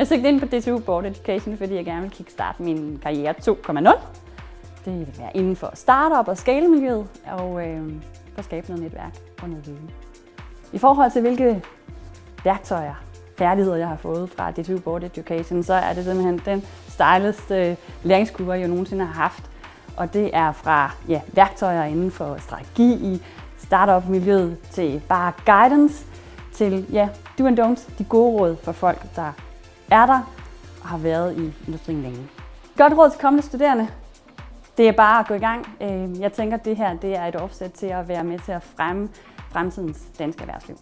Jeg søgte ind på DTU Board Education, fordi jeg gerne vil kickstarte min karriere 2.0. Det vil være inden for startup og skalemiljøet, og øh, for at skabe noget netværk og noget viden. I forhold til hvilke værktøjer, færdigheder, jeg har fået fra DTU Board Education, så er det simpelthen den stejleste øh, læringskurve, jeg nogensinde har haft. Og det er fra ja, værktøjer inden for strategi i startup-miljøet til bare guidance, til ja, do and don'ts, de gode råd for folk, der er der og har været i industrien længe. Godt råd til kommende studerende. Det er bare at gå i gang. Øh, jeg tænker, at det her det er et offset til at være med til at fremme fremtidens danske erhvervsliv.